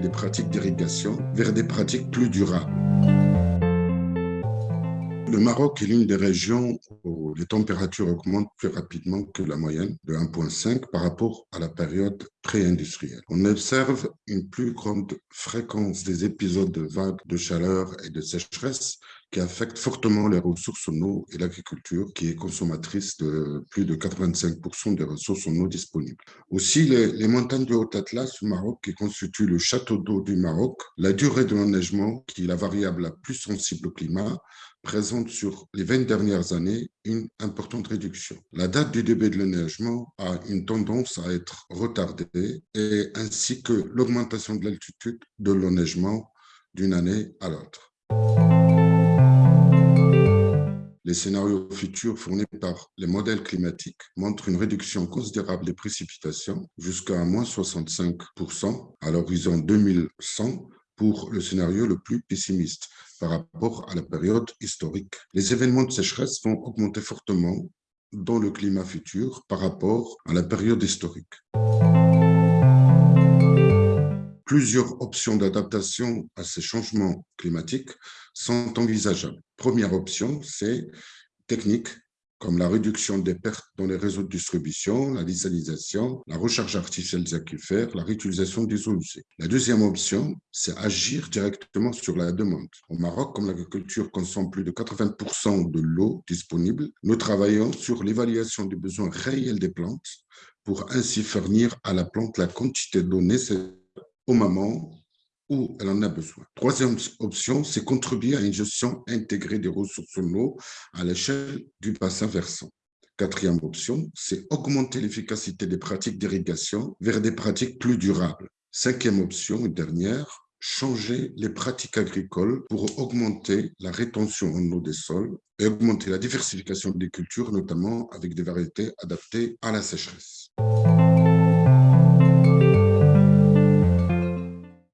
des pratiques d'irrigation vers des pratiques plus durables. Le Maroc est l'une des régions où les températures augmentent plus rapidement que la moyenne de 1,5 par rapport à la période pré-industrielle. On observe une plus grande fréquence des épisodes de vagues de chaleur et de sécheresse qui affectent fortement les ressources en eau et l'agriculture, qui est consommatrice de plus de 85% des ressources en eau disponibles. Aussi, les, les montagnes du Haut-Atlas au Maroc, qui constituent le château d'eau du Maroc, la durée de l'enneigement, qui est la variable la plus sensible au climat, présente sur les 20 dernières années une importante réduction. La date du début de l'enneigement a une tendance à être retardée, et ainsi que l'augmentation de l'altitude de l'enneigement d'une année à l'autre. Les scénarios futurs fournis par les modèles climatiques montrent une réduction considérable des précipitations jusqu'à moins 65% à l'horizon 2100 pour le scénario le plus pessimiste par rapport à la période historique. Les événements de sécheresse vont augmenter fortement dans le climat futur par rapport à la période historique. Plusieurs options d'adaptation à ces changements climatiques sont envisageables. Première option, c'est technique comme la réduction des pertes dans les réseaux de distribution, la désalisation, la recharge artificielle des aquifères, la réutilisation des eaux usées. La deuxième option, c'est agir directement sur la demande. Au Maroc, comme l'agriculture consomme plus de 80% de l'eau disponible, nous travaillons sur l'évaluation des besoins réels des plantes pour ainsi fournir à la plante la quantité d'eau nécessaire au moment où elle en a besoin. Troisième option, c'est contribuer à une gestion intégrée des ressources en eau à l'échelle du bassin versant. Quatrième option, c'est augmenter l'efficacité des pratiques d'irrigation vers des pratiques plus durables. Cinquième option et dernière, changer les pratiques agricoles pour augmenter la rétention en eau des sols et augmenter la diversification des cultures, notamment avec des variétés adaptées à la sécheresse.